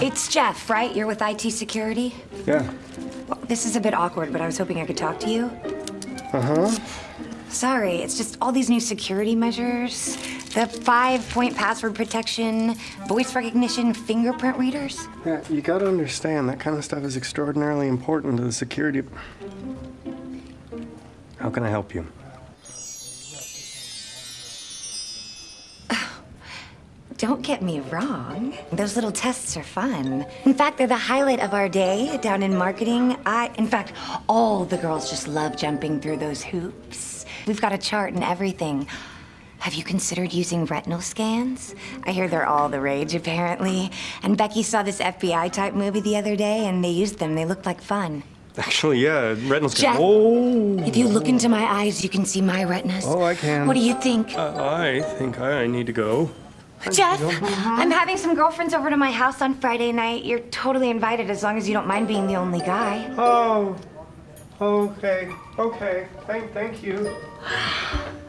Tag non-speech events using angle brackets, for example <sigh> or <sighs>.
It's Jeff, right? You're with IT security? Yeah. Well, this is a bit awkward, but I was hoping I could talk to you. Uh-huh. Sorry, it's just all these new security measures. The five-point password protection, voice recognition, fingerprint readers. Yeah, you gotta understand, that kind of stuff is extraordinarily important to the security. How can I help you? Don't get me wrong. Those little tests are fun. In fact, they're the highlight of our day down in marketing. I, in fact, all the girls just love jumping through those hoops. We've got a chart and everything. Have you considered using retinal scans? I hear they're all the rage, apparently. And Becky saw this FBI type movie the other day, and they used them. They looked like fun. Actually, yeah, retinal scan. Jeff, Oh, if you look into my eyes, you can see my retinas. Oh, I can. What do you think? uh, I think I need to go. Jeff, uh-huh. I'm having some girlfriends over to my house on Friday night. You're totally invited as long as you don't mind being the only guy. Oh, okay, okay. Thank, thank you. <sighs>